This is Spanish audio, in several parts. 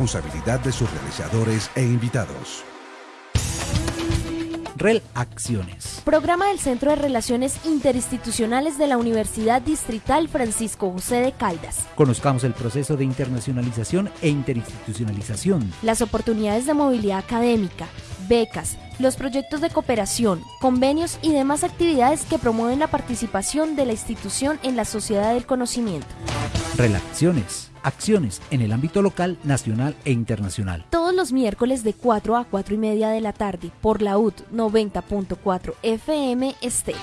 responsabilidad de sus realizadores e invitados. REL Acciones. Programa del Centro de Relaciones Interinstitucionales de la Universidad Distrital Francisco José de Caldas. Conozcamos el proceso de internacionalización e interinstitucionalización. Las oportunidades de movilidad académica, becas, los proyectos de cooperación, convenios y demás actividades que promueven la participación de la institución en la sociedad del conocimiento. Relaciones acciones en el ámbito local, nacional e internacional. Todos los miércoles de 4 a 4 y media de la tarde por la UT 90.4 FM Este.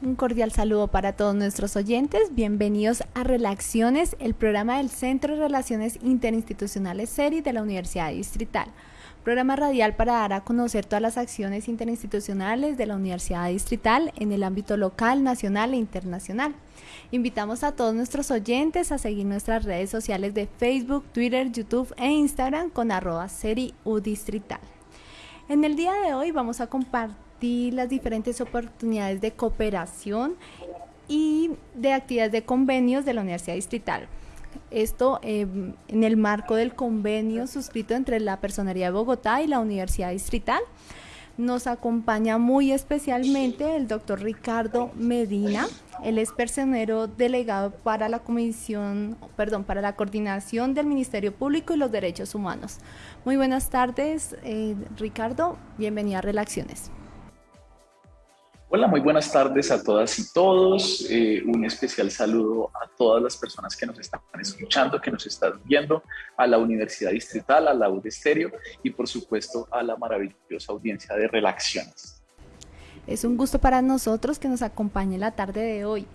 Un cordial saludo para todos nuestros oyentes. Bienvenidos a Relaciones, el programa del Centro de Relaciones Interinstitucionales SERI de la Universidad Distrital programa radial para dar a conocer todas las acciones interinstitucionales de la Universidad Distrital en el ámbito local, nacional e internacional. Invitamos a todos nuestros oyentes a seguir nuestras redes sociales de Facebook, Twitter, YouTube e Instagram con arroba distrital. En el día de hoy vamos a compartir las diferentes oportunidades de cooperación y de actividades de convenios de la Universidad Distrital. Esto em, en el marco del convenio suscrito entre la Personería de Bogotá y la Universidad Distrital. Nos acompaña muy especialmente el doctor Ricardo Medina. Él es personero delegado para la Comisión, perdón, para la Coordinación del Ministerio Público y los Derechos Humanos. Muy buenas tardes, eh, Ricardo. Bienvenido a Relaciones. Hola, muy buenas tardes a todas y todos. Eh, un especial saludo a todas las personas que nos están escuchando, que nos están viendo, a la Universidad Distrital, a la UDESTEREO y por supuesto a la maravillosa audiencia de Relaciones. Es un gusto para nosotros que nos acompañe la tarde de hoy.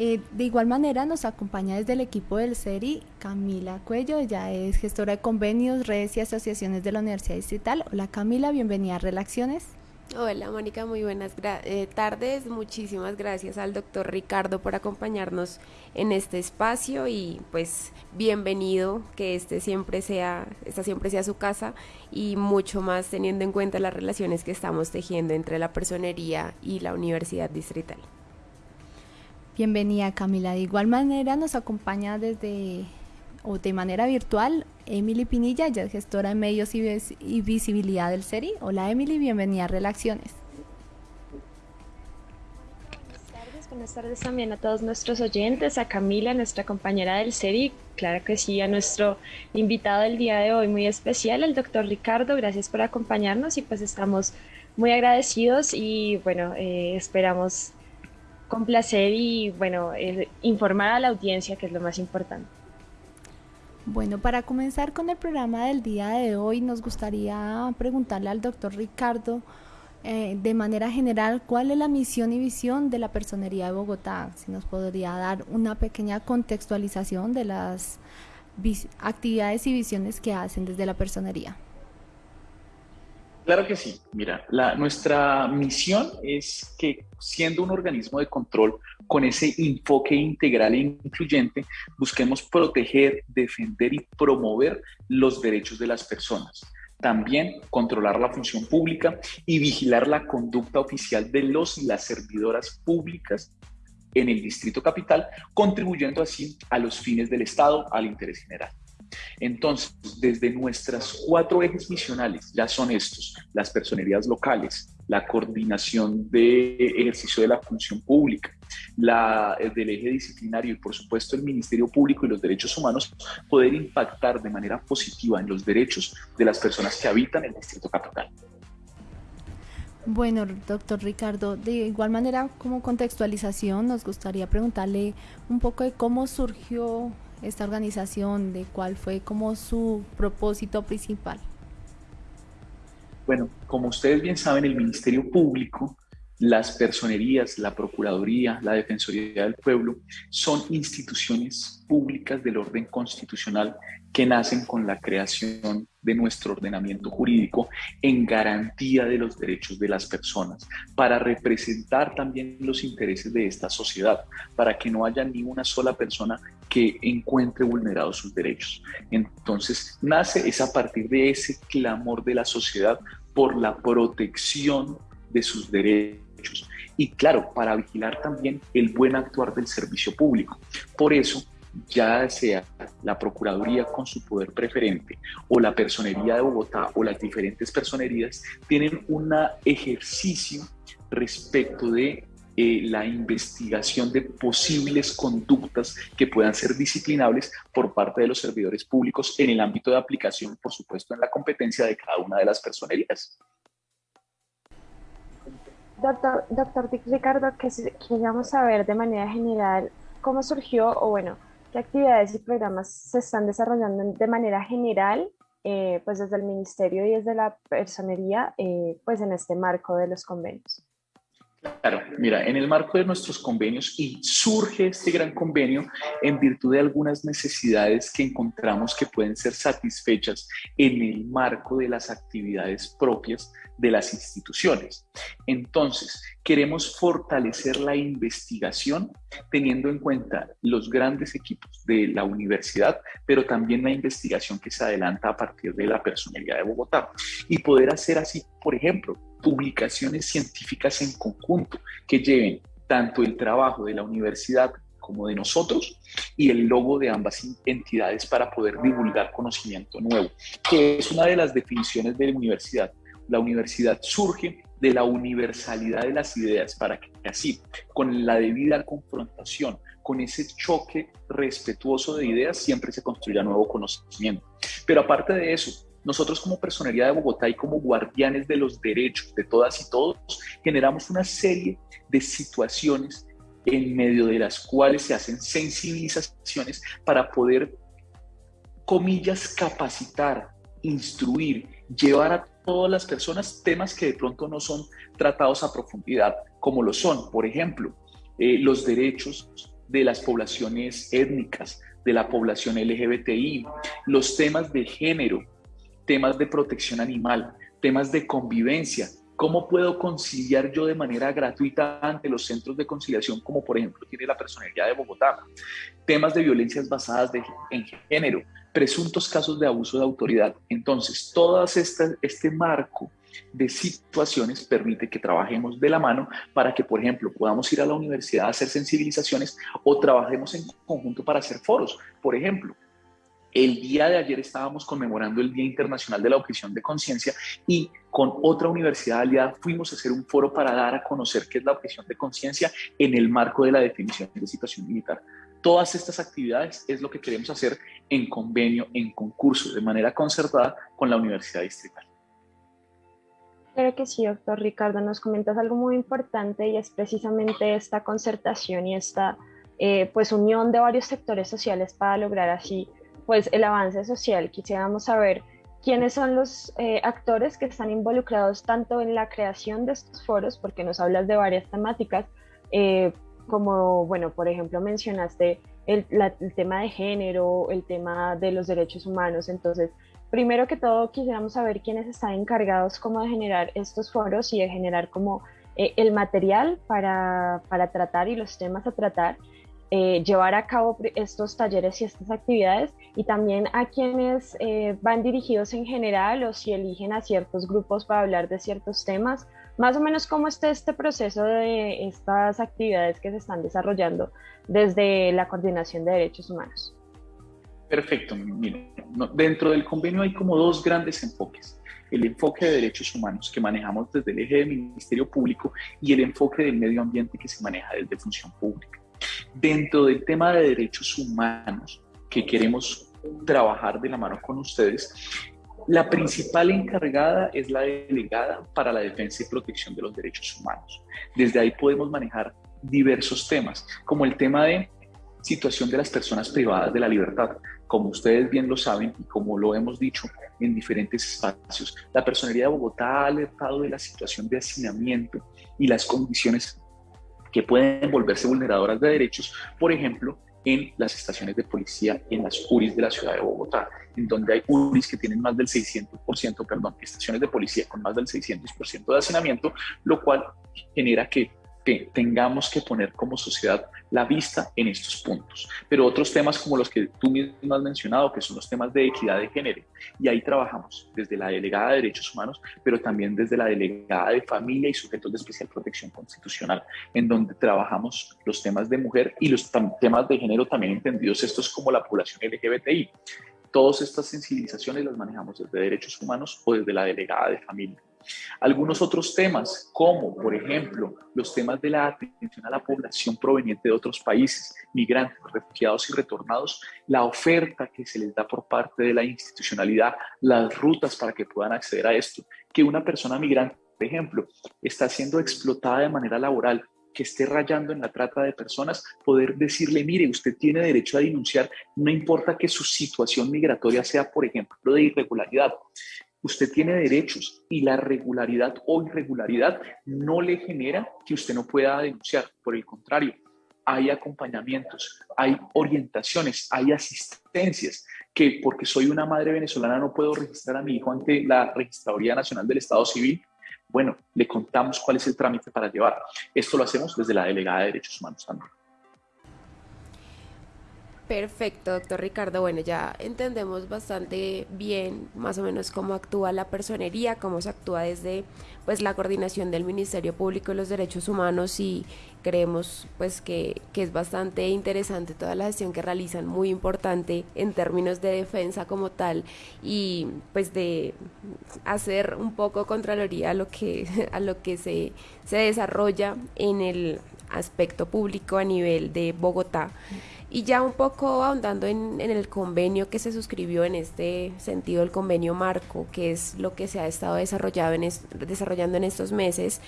Eh, de igual manera nos acompaña desde el equipo del CERI Camila Cuello, ella es gestora de convenios, redes y asociaciones de la Universidad Distrital. Hola Camila, bienvenida a Relaciones. Hola Mónica, muy buenas eh, tardes. Muchísimas gracias al doctor Ricardo por acompañarnos en este espacio y pues bienvenido, que este siempre sea, esta siempre sea su casa y mucho más teniendo en cuenta las relaciones que estamos tejiendo entre la personería y la Universidad Distrital. Bienvenida Camila. De igual manera nos acompaña desde o de manera virtual Emily Pinilla, ella es gestora de medios y, visibilidad del CERI. Hola Emily, bienvenida a Relaciones. Buenas tardes, buenas tardes también a todos nuestros oyentes, a Camila, nuestra compañera del CERI, claro que sí, a nuestro invitado del día de hoy muy especial, el doctor Ricardo, gracias por acompañarnos y pues estamos muy agradecidos y bueno, eh, esperamos complacer y bueno, informar a la audiencia que es lo más importante. Bueno, para comenzar con el programa del día de hoy, nos gustaría preguntarle al doctor Ricardo, eh, de manera general, cuál es la misión y visión de la Personería de Bogotá. Si nos podría dar una pequeña contextualización de las actividades y visiones que hacen desde la Personería. Claro que sí. Mira, nuestra misión es que siendo un organismo de control con ese enfoque integral e incluyente, busquemos proteger, defender y promover los derechos de las personas. También controlar la función pública y vigilar la conducta oficial de los y las servidoras públicas en el Distrito Capital, contribuyendo así a los fines del Estado, al interés general. Entonces, desde nuestras cuatro ejes misionales, ya son estos, las personerías locales, la coordinación de ejercicio de la función pública, la, del eje disciplinario y por supuesto el Ministerio Público y los Derechos Humanos, poder impactar de manera positiva en los derechos de las personas que habitan el Distrito Capital. Bueno, doctor Ricardo, de igual manera como contextualización nos gustaría preguntarle un poco de cómo surgió esta organización, de cuál fue como su propósito principal. Bueno, como ustedes bien saben, el Ministerio Público, las personerías, la Procuraduría, la Defensoría del Pueblo, son instituciones públicas del orden constitucional que nacen con la creación de nuestro ordenamiento jurídico en garantía de los derechos de las personas, para representar también los intereses de esta sociedad, para que no haya ni una sola persona que encuentre vulnerados sus derechos. Entonces, nace es a partir de ese clamor de la sociedad por la protección de sus derechos y claro, para vigilar también el buen actuar del servicio público. Por eso, ya sea la Procuraduría con su poder preferente o la Personería de Bogotá o las diferentes personerías, tienen un ejercicio respecto de eh, la investigación de posibles conductas que puedan ser disciplinables por parte de los servidores públicos en el ámbito de aplicación, por supuesto, en la competencia de cada una de las personerías. Doctor, doctor Ricardo, queríamos saber de manera general cómo surgió o bueno, qué actividades y programas se están desarrollando de manera general, eh, pues desde el ministerio y desde la personería, eh, pues en este marco de los convenios. Claro, mira, en el marco de nuestros convenios y surge este gran convenio en virtud de algunas necesidades que encontramos que pueden ser satisfechas en el marco de las actividades propias de las instituciones. Entonces, queremos fortalecer la investigación teniendo en cuenta los grandes equipos de la universidad, pero también la investigación que se adelanta a partir de la personalidad de Bogotá y poder hacer así, por ejemplo, publicaciones científicas en conjunto que lleven tanto el trabajo de la universidad como de nosotros y el logo de ambas entidades para poder divulgar conocimiento nuevo, que es una de las definiciones de la universidad. La universidad surge de la universalidad de las ideas para que así, con la debida confrontación, con ese choque respetuoso de ideas, siempre se construya nuevo conocimiento. Pero aparte de eso, nosotros como Personería de Bogotá y como guardianes de los derechos de todas y todos, generamos una serie de situaciones en medio de las cuales se hacen sensibilizaciones para poder, comillas, capacitar, instruir, llevar a todas las personas temas que de pronto no son tratados a profundidad, como lo son, por ejemplo, eh, los derechos de las poblaciones étnicas, de la población LGBTI, los temas de género, temas de protección animal, temas de convivencia. ¿Cómo puedo conciliar yo de manera gratuita ante los centros de conciliación, como por ejemplo tiene la Personalidad de Bogotá? Temas de violencias basadas en género, presuntos casos de abuso de autoridad. Entonces, todo este marco de situaciones permite que trabajemos de la mano para que, por ejemplo, podamos ir a la universidad a hacer sensibilizaciones o trabajemos en conjunto para hacer foros. Por ejemplo, el día de ayer estábamos conmemorando el Día Internacional de la Objeción de Conciencia y con otra universidad aliada fuimos a hacer un foro para dar a conocer qué es la objeción de conciencia en el marco de la definición de situación militar. Todas estas actividades es lo que queremos hacer en convenio, en concurso, de manera concertada con la Universidad Distrital. Claro que sí, doctor Ricardo. Nos comentas algo muy importante y es precisamente esta concertación y esta eh, pues unión de varios sectores sociales para lograr así pues el avance social. Quisiéramos saber quiénes son los eh, actores que están involucrados tanto en la creación de estos foros, porque nos hablas de varias temáticas, eh, como, bueno, por ejemplo, mencionaste el, tema de género, el tema de los derechos humanos. Entonces, primero que todo, quisiéramos saber quiénes están encargados como de generar estos foros y de generar como eh, el material para, para tratar y los temas a tratar. Eh, llevar a cabo estos talleres y estas actividades y también a quienes eh, van dirigidos en general o si eligen a ciertos grupos para hablar de ciertos temas, más o menos cómo está este proceso de estas actividades que se están desarrollando desde la coordinación de derechos humanos. Perfecto, dentro del convenio hay como dos grandes enfoques el enfoque de derechos humanos que manejamos desde el eje del Ministerio Público y el enfoque del medio ambiente que se maneja desde función pública. Dentro del tema de derechos humanos que queremos trabajar de la mano con ustedes, la principal encargada es la delegada para la defensa y protección de los derechos humanos. Desde ahí podemos manejar diversos temas, como el tema de situación de las personas privadas de la libertad. Como ustedes bien lo saben y como lo hemos dicho en diferentes espacios, la Personería de Bogotá ha alertado de la situación de hacinamiento y las condiciones que pueden volverse vulneradoras de derechos, por ejemplo, en las estaciones de policía, en las URIs de la ciudad de Bogotá, en donde hay URIs que tienen más del 600%, perdón, estaciones de policía con más del 600% de hacinamiento, lo cual genera que que tengamos que poner como sociedad la vista en estos puntos. Pero otros temas como los que tú mismo has mencionado, que son los temas de equidad de género, y ahí trabajamos desde la delegada de derechos humanos, pero también desde la delegada de familia y sujetos de especial protección constitucional, en donde trabajamos los temas de mujer y los temas de género también entendidos estos como la población LGBTI. Todas estas sensibilizaciones las manejamos desde derechos humanos o desde la delegada de familia. Algunos otros temas, como por ejemplo los temas de la atención a la población proveniente de otros países, migrantes, refugiados y retornados, la oferta que se les da por parte de la institucionalidad, las rutas para que puedan acceder a esto, que una persona migrante, por ejemplo, está siendo explotada de manera laboral, que esté rayando en la trata de personas, poder decirle, mire, usted tiene derecho a denunciar, no importa que su situación migratoria sea, por ejemplo, de irregularidad usted tiene derechos y la regularidad o irregularidad no le genera que usted no pueda denunciar. Por el contrario, hay acompañamientos, hay orientaciones, hay asistencias que porque soy una madre venezolana no puedo registrar a mi hijo ante la Registraduría Nacional del Estado Civil. Bueno, le contamos cuál es el trámite para llevar. Esto lo hacemos desde la Delegada de Derechos Humanos también. Perfecto, doctor Ricardo. Bueno, ya entendemos bastante bien más o menos cómo actúa la personería, cómo se actúa desde pues la coordinación del Ministerio Público de los Derechos Humanos y creemos pues que, que es bastante interesante toda la gestión que realizan, muy importante en términos de defensa como tal y pues de hacer un poco contraloría a lo que, a lo que se, se desarrolla en el aspecto público a nivel de Bogotá. Y ya un poco ahondando en, el convenio que se suscribió en este sentido, el convenio marco, que es lo que se ha estado desarrollado en desarrollando en estos meses,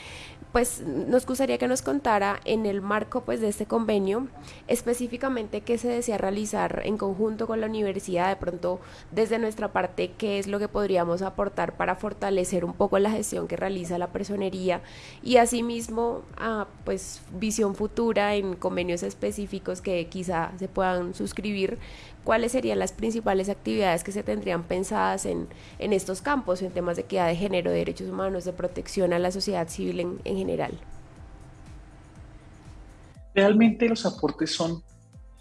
pues nos gustaría que nos contara en el marco pues de este convenio específicamente qué se desea realizar en conjunto con la universidad, de pronto desde nuestra parte qué es lo que podríamos aportar para fortalecer un poco la gestión que realiza la personería y asimismo a pues visión futura en convenios específicos que quizá se puedan suscribir cuáles serían las principales actividades que se tendrían pensadas en, en estos campos, en temas de equidad de género, de derechos humanos, de protección a la sociedad civil en, en general. Realmente los aportes son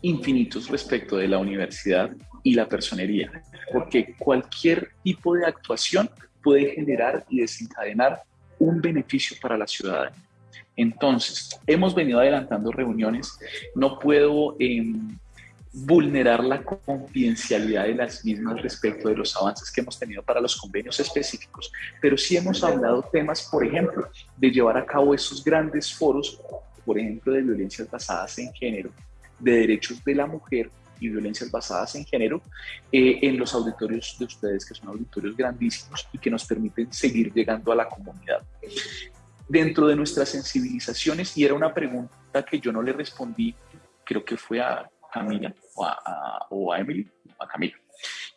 infinitos respecto de la universidad y la personería, porque cualquier tipo de actuación puede generar y desencadenar un beneficio para la ciudadanía. Entonces, hemos venido adelantando reuniones, no puedo eh, vulnerar la confidencialidad de las mismas respecto de los avances que hemos tenido para los convenios específicos, pero sí hemos hablado temas, por ejemplo, de llevar a cabo esos grandes foros, por ejemplo, de violencias basadas en género, de derechos de la mujer y violencias basadas en género eh, en los auditorios de ustedes, que son auditorios grandísimos y que nos permiten seguir llegando a la comunidad. Dentro de nuestras sensibilizaciones, y era una pregunta que yo no le respondí, creo que fue a Camila o a, Emily, a Camila.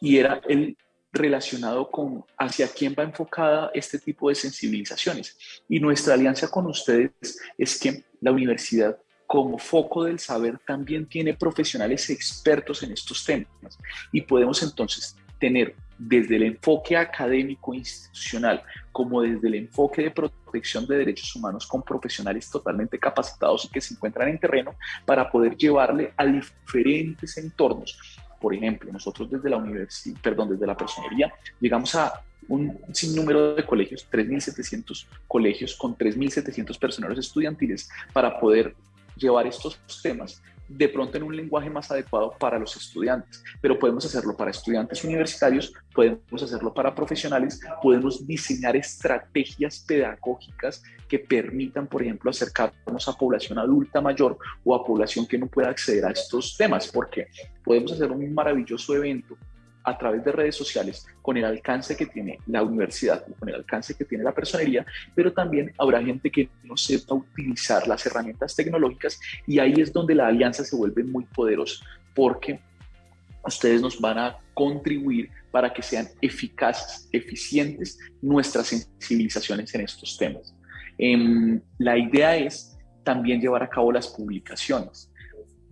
Y era el relacionado con hacia quién va enfocada este tipo de sensibilizaciones. Y nuestra alianza con ustedes es que la universidad como foco del saber también tiene profesionales expertos en estos temas y podemos entonces tener desde el enfoque académico institucional como desde el enfoque de protección de derechos humanos con profesionales totalmente capacitados y que se encuentran en terreno para poder llevarle a diferentes entornos. Por ejemplo, nosotros desde la universidad, perdón, desde la personería, llegamos a un sinnúmero de colegios, 3.700 colegios con 3.700 personeros estudiantiles para poder llevar estos temas de pronto en un lenguaje más adecuado para los estudiantes, pero podemos hacerlo para estudiantes universitarios, podemos hacerlo para profesionales, podemos diseñar estrategias pedagógicas que permitan, por ejemplo, acercarnos a población adulta mayor o a población que no pueda acceder a estos temas, porque podemos hacer un maravilloso evento a través de redes sociales con el alcance que tiene la universidad con el alcance que tiene la personería, pero también habrá gente que no sepa utilizar las herramientas tecnológicas y ahí es donde la alianza se vuelve muy poderosa porque ustedes nos van a contribuir para que sean eficaces, eficientes nuestras sensibilizaciones en estos temas. Em, la idea es también llevar a cabo las publicaciones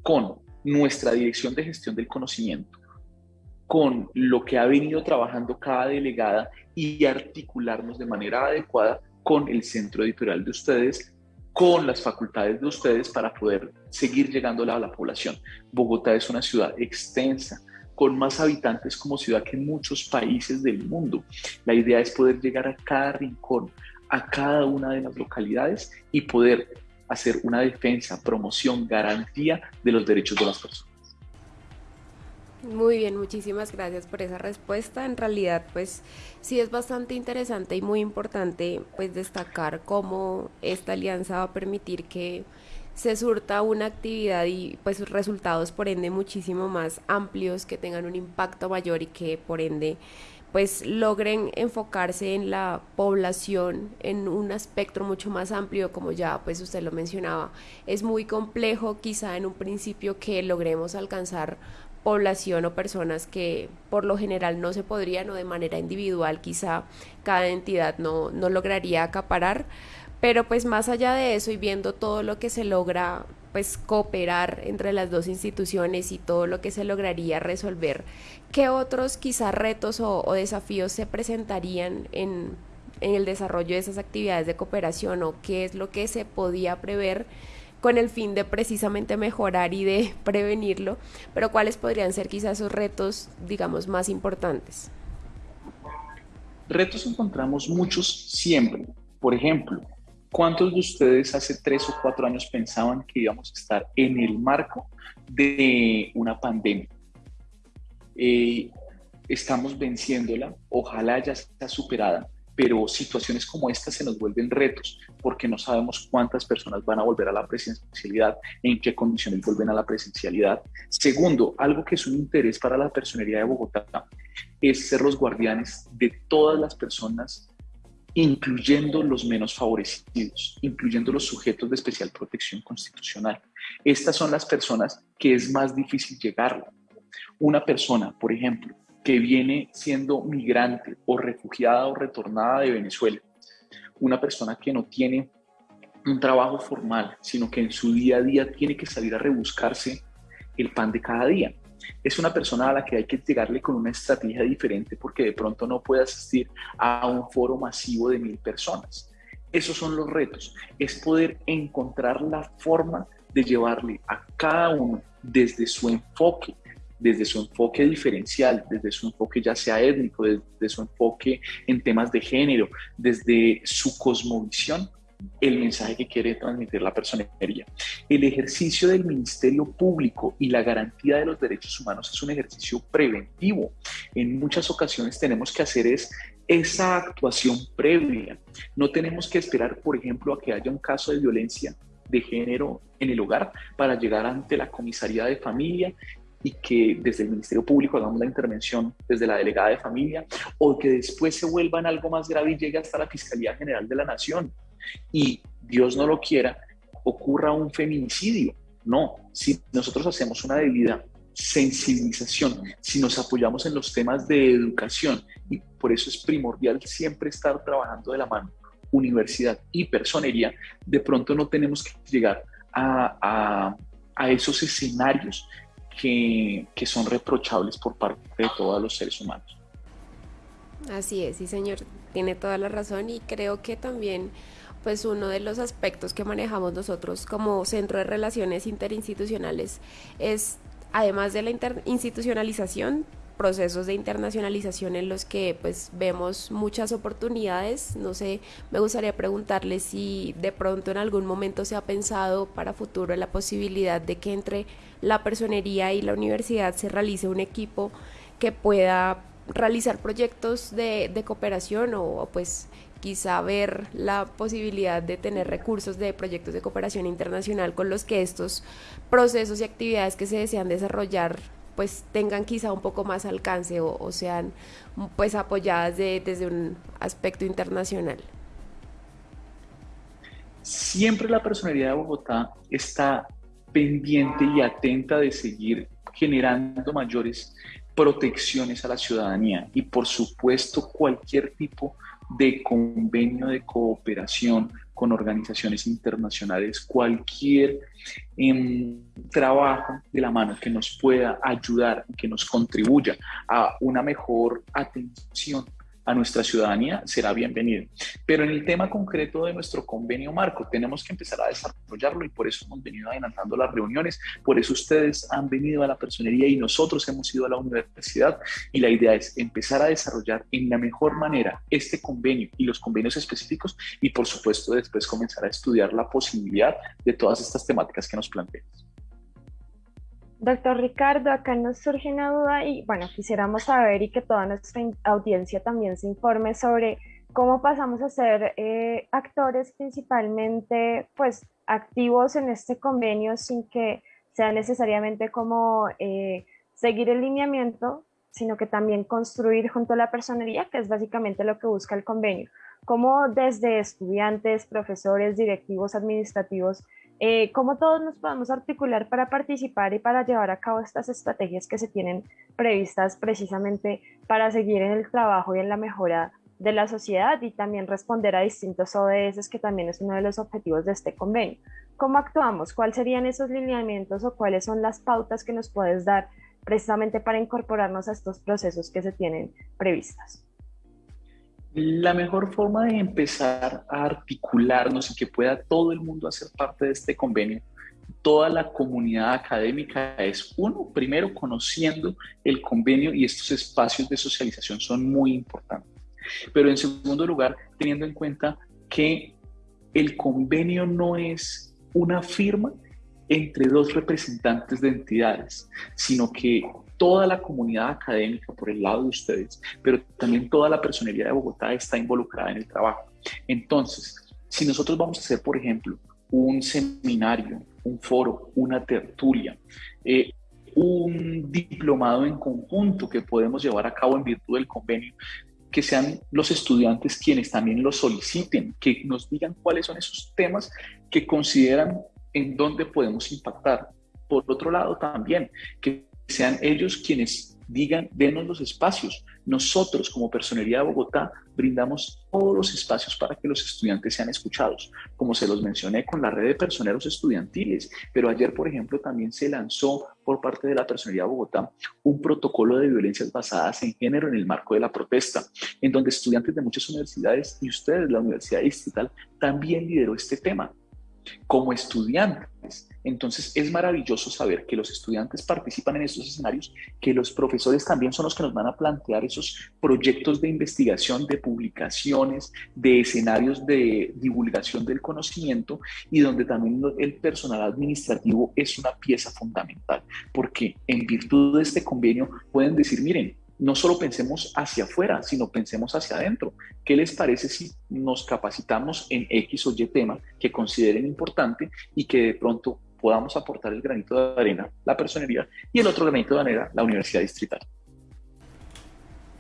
con nuestra dirección de gestión del conocimiento, con lo que ha venido trabajando cada delegada y articularnos de manera adecuada con el centro editorial de ustedes, con las facultades de ustedes para poder seguir llegando a la población. Bogotá es una ciudad extensa, con más habitantes como ciudad que muchos países del mundo. La idea es poder llegar a cada rincón, a cada una de las localidades y poder hacer una defensa, promoción, garantía de los derechos de las personas. Muy bien, muchísimas gracias por esa respuesta. En realidad, pues sí es bastante interesante y muy importante pues destacar cómo esta alianza va a permitir que se surta una actividad y pues resultados por ende muchísimo más amplios, que tengan un impacto mayor y que por ende pues logren enfocarse en la población en un espectro mucho más amplio, como ya pues usted lo mencionaba. Es muy complejo quizá en un principio que logremos alcanzar población o personas que por lo general no se podrían o de manera individual quizá cada entidad no, no lograría acaparar, pero pues más allá de eso y viendo todo lo que se logra pues cooperar entre las dos instituciones y todo lo que se lograría resolver, ¿qué otros quizá retos o, desafíos se presentarían en, en el desarrollo de esas actividades de cooperación o qué es lo que se podía prever? Con el fin de precisamente mejorar y de prevenirlo, pero cuáles podrían ser quizás esos retos, digamos, más importantes. Retos encontramos muchos siempre. Por ejemplo, ¿cuántos de ustedes hace tres o cuatro años pensaban que íbamos a estar en el marco de una pandemia? Eh, estamos venciéndola, ojalá ya sea superada, pero situaciones como esta se nos vuelven retos porque no sabemos cuántas personas van a volver a la presencialidad, en qué condiciones vuelven a la presencialidad. Segundo, algo que es un interés para la personería de Bogotá es ser los guardianes de todas las personas, incluyendo los menos favorecidos, incluyendo los sujetos de especial protección constitucional. Estas son las personas que es más difícil llegar. Una persona, por ejemplo, que viene siendo migrante o refugiada o retornada de Venezuela, una persona que no tiene un trabajo formal, sino que en su día a día tiene que salir a rebuscarse el pan de cada día. Es una persona a la que hay que llegarle con una estrategia diferente porque de pronto no puede asistir a un foro masivo de mil personas. Esos son los retos, es poder encontrar la forma de llevarle a cada uno desde su enfoque, desde su enfoque diferencial, desde su enfoque ya sea étnico, desde su enfoque en temas de género, desde su cosmovisión, el mensaje que quiere transmitir la personería. El ejercicio del Ministerio Público y la garantía de los derechos humanos es un ejercicio preventivo. En muchas ocasiones tenemos que hacer es esa actuación previa. No tenemos que esperar, por ejemplo, a que haya un caso de violencia de género en el hogar para llegar ante la comisaría de familia y que desde el Ministerio Público hagamos la intervención desde la delegada de familia o que después se vuelvan algo más grave y llegue hasta la Fiscalía General de la Nación y Dios no lo quiera, ocurra un feminicidio. No, si nosotros hacemos una debida sensibilización, si nos apoyamos en los temas de educación y por eso es primordial siempre estar trabajando de la mano universidad y personería, de pronto no tenemos que llegar a, a, a esos escenarios que, son reprochables por parte de todos los seres humanos. Así es, sí señor, tiene toda la razón y creo que también pues uno de los aspectos que manejamos nosotros como centro de relaciones interinstitucionales es además de la institucionalización procesos de internacionalización en los que pues vemos muchas oportunidades. No sé, me gustaría preguntarle si de pronto en algún momento se ha pensado para futuro la posibilidad de que entre la personería y la universidad se realice un equipo que pueda realizar proyectos de, de cooperación o pues quizá ver la posibilidad de tener recursos de proyectos de cooperación internacional con los que estos procesos y actividades que se desean desarrollar pues tengan quizá un poco más alcance o, sean pues apoyadas desde un aspecto internacional. Siempre la personalidad de Bogotá está pendiente y atenta de seguir generando mayores protecciones a la ciudadanía y por supuesto cualquier tipo de convenio de cooperación con organizaciones internacionales, cualquier em, trabajo de la mano que nos pueda ayudar, que nos contribuya a una mejor atención a nuestra ciudadanía será bienvenido. Pero en el tema concreto de nuestro convenio marco, tenemos que empezar a desarrollarlo y por eso hemos venido adelantando las reuniones, por eso ustedes han venido a la personería y nosotros hemos ido a la universidad y la idea es empezar a desarrollar en la mejor manera este convenio y los convenios específicos y por supuesto después comenzar a estudiar la posibilidad de todas estas temáticas que nos planteas. Doctor Ricardo, acá nos surge una duda y bueno, quisiéramos saber y que toda nuestra audiencia también se informe sobre cómo pasamos a ser eh, actores principalmente pues activos en este convenio sin que sea necesariamente como eh, seguir el lineamiento, sino que también construir junto a la personería, que es básicamente lo que busca el convenio. Cómo desde estudiantes, profesores, directivos, administrativos, eh, cómo todos nos podemos articular para participar y para llevar a cabo estas estrategias que se tienen previstas precisamente para seguir en el trabajo y en la mejora de la sociedad y también responder a distintos ODS, que también es uno de los objetivos de este convenio. ¿Cómo actuamos? ¿Cuáles serían esos lineamientos o cuáles son las pautas que nos puedes dar precisamente para incorporarnos a estos procesos que se tienen previstos? La mejor forma de empezar a articularnos y que pueda todo el mundo hacer parte de este convenio, toda la comunidad académica, es uno, primero conociendo el convenio y estos espacios de socialización son muy importantes. Pero en segundo lugar, teniendo en cuenta que el convenio no es una firma entre dos representantes de entidades, sino que toda la comunidad académica por el lado de ustedes, pero también toda la personería de Bogotá está involucrada en el trabajo. Entonces, si nosotros vamos a hacer, por ejemplo, un seminario, un foro, una tertulia, eh, un diplomado en conjunto que podemos llevar a cabo en virtud del convenio, que sean los estudiantes quienes también lo soliciten, que nos digan cuáles son esos temas que consideran en dónde podemos impactar. Por otro lado, también que sean ellos quienes digan, denos los espacios. Nosotros, como Personería de Bogotá, brindamos todos los espacios para que los estudiantes sean escuchados, como se los mencioné con la red de personeros estudiantiles, pero ayer, por ejemplo, también se lanzó por parte de la Personería de Bogotá un protocolo de violencias basadas en género en el marco de la protesta, en donde estudiantes de muchas universidades y ustedes, la Universidad Distrital, también lideró este tema. Como estudiantes, entonces es maravilloso saber que los estudiantes participan en estos escenarios, que los profesores también son los que nos van a plantear esos proyectos de investigación, de publicaciones, de escenarios de divulgación del conocimiento y donde también el personal administrativo es una pieza fundamental, porque en virtud de este convenio pueden decir, miren, no solo pensemos hacia afuera, sino pensemos hacia adentro. ¿Qué les parece si nos capacitamos en X o Y tema que consideren importante y que de pronto podamos aportar el granito de arena, la personería, y el otro granito de arena, la Universidad Distrital.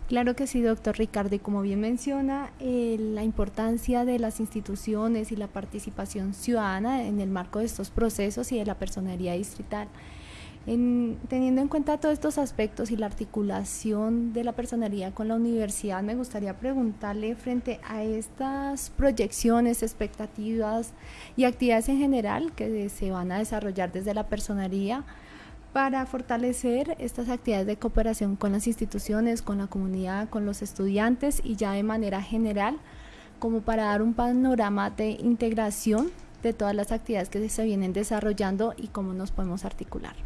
Claro que sí, doctor Ricardo, y como bien menciona, eh, la importancia de las instituciones y la participación ciudadana en el marco de estos procesos y de la personería distrital teniendo en cuenta todos estos aspectos y la articulación de la personería con la universidad, me gustaría preguntarle frente a estas proyecciones, expectativas y actividades en general que se van a desarrollar desde la personería para fortalecer estas actividades de cooperación con las instituciones, con la comunidad, con los estudiantes y ya de manera general, como para dar un panorama de integración de todas las actividades que se vienen desarrollando y cómo nos podemos articular.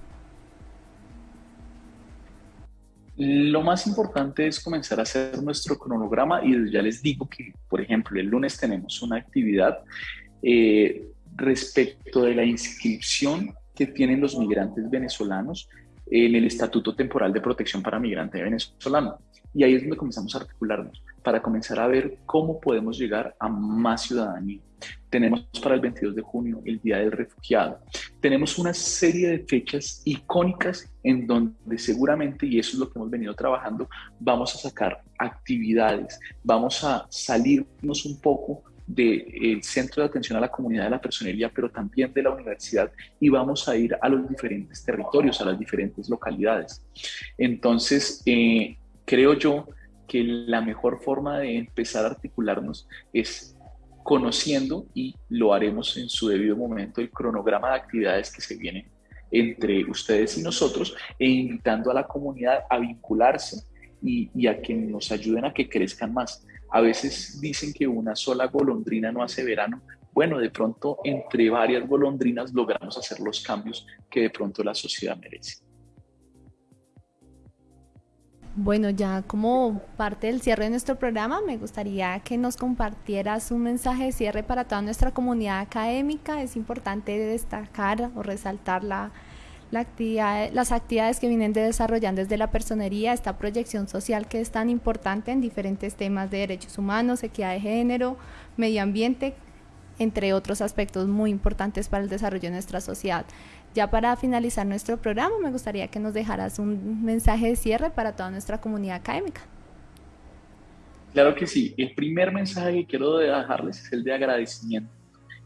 Lo más importante es comenzar a hacer nuestro cronograma y ya les digo que, por ejemplo, el lunes tenemos una actividad eh, respecto de la inscripción que tienen los migrantes venezolanos en el Estatuto Temporal de Protección para Migrante Venezolano. Y ahí es donde comenzamos a articularnos para comenzar a ver cómo podemos llegar a más ciudadanía. Tenemos para el 22 de junio el Día del Refugiado. Tenemos una serie de fechas icónicas en donde seguramente, y eso es lo que hemos venido trabajando, vamos a sacar actividades, vamos a salirnos un poco del centro de atención a la comunidad de la personería, pero también de la universidad, y vamos a ir a los diferentes territorios, a las diferentes localidades. Entonces, eh, creo yo que la mejor forma de empezar a articularnos es conociendo y lo haremos en su debido momento el cronograma de actividades que se vienen entre ustedes y nosotros e invitando a la comunidad a vincularse y, a que nos ayuden a que crezcan más. A veces dicen que una sola golondrina no hace verano. Bueno, de pronto entre varias golondrinas logramos hacer los cambios que de pronto la sociedad merece. Bueno, ya como parte del cierre de nuestro programa, me gustaría que nos compartieras un mensaje de cierre para toda nuestra comunidad académica. Es importante destacar o resaltar la, actividad, las actividades que vienen de desarrollando desde la personería, esta proyección social que es tan importante en diferentes temas de derechos humanos, equidad de género, medio ambiente, entre otros aspectos muy importantes para el desarrollo de nuestra sociedad. Ya para finalizar nuestro programa, me gustaría que nos dejaras un mensaje de cierre para toda nuestra comunidad académica. Claro que sí. El primer mensaje que quiero dejarles es el de agradecimiento,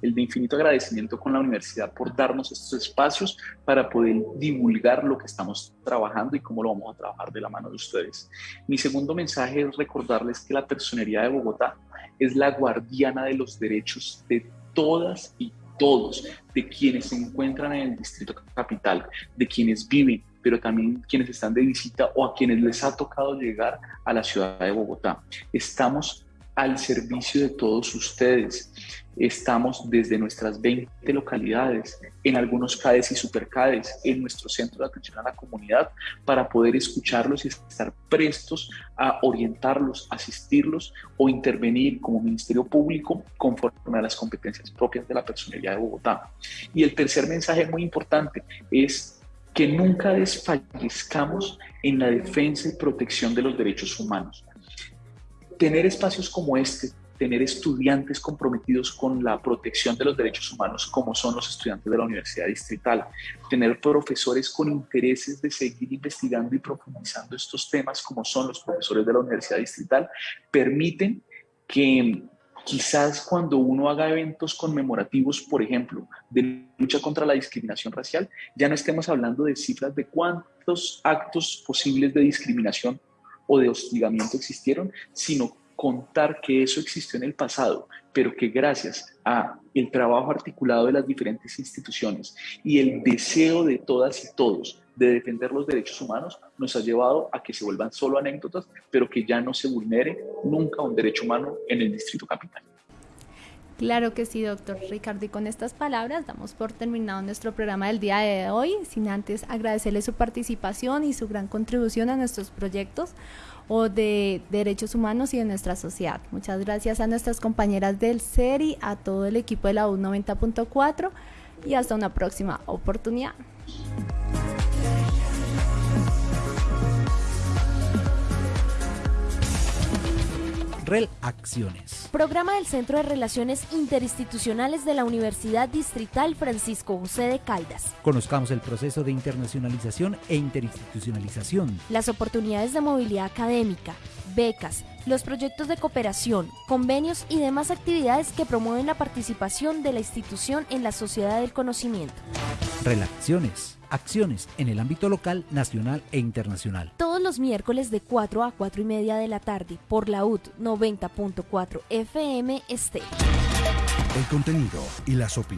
el de infinito agradecimiento con la universidad por darnos estos espacios para poder divulgar lo que estamos trabajando y cómo lo vamos a trabajar de la mano de ustedes. Mi segundo mensaje es recordarles que la Personería de Bogotá es la guardiana de los derechos de todas y todos, de quienes se encuentran en el distrito capital, de quienes viven, pero también quienes están de visita o a quienes les ha tocado llegar a la ciudad de Bogotá. Estamos al servicio de todos ustedes. Estamos desde nuestras 20 localidades, en algunos CADES y supercades, en nuestro centro de atención a la comunidad, para poder escucharlos y estar prestos a orientarlos, asistirlos o intervenir como Ministerio Público conforme a las competencias propias de la personalidad de Bogotá. Y el tercer mensaje muy importante es que nunca desfallezcamos en la defensa y protección de los derechos humanos. Tener espacios como este tener estudiantes comprometidos con la protección de los derechos humanos, como son los estudiantes de la Universidad Distrital, tener profesores con intereses de seguir investigando y profundizando estos temas, como son los profesores de la Universidad Distrital, permiten que quizás cuando uno haga eventos conmemorativos, por ejemplo, de lucha contra la discriminación racial, ya no estemos hablando de cifras de cuántos actos posibles de discriminación o de hostigamiento existieron, sino contar que eso existió en el pasado, pero que gracias a el trabajo articulado de las diferentes instituciones y el deseo de todas y todos de defender los derechos humanos nos ha llevado a que se vuelvan solo anécdotas, pero que ya no se vulnere nunca un derecho humano en el Distrito Capital. Claro que sí, doctor Ricardo. Y con estas palabras damos por terminado nuestro programa del día de hoy, sin antes agradecerle su participación y su gran contribución a nuestros proyectos o de derechos humanos y de nuestra sociedad. Muchas gracias a nuestras compañeras del CERI, a todo el equipo de la U90.4 y hasta una próxima oportunidad. Acciones. Programa del Centro de Relaciones Interinstitucionales de la Universidad Distrital Francisco José de Caldas. Conozcamos el proceso de internacionalización e interinstitucionalización. Las oportunidades de movilidad académica, becas, los proyectos de cooperación, convenios y demás actividades que promueven la participación de la institución en la sociedad del conocimiento. Relaciones, acciones en el ámbito local, nacional e internacional. Todos los miércoles de 4 a 4 y media de la tarde por la UT 90.4 FM Este. El contenido y las opiniones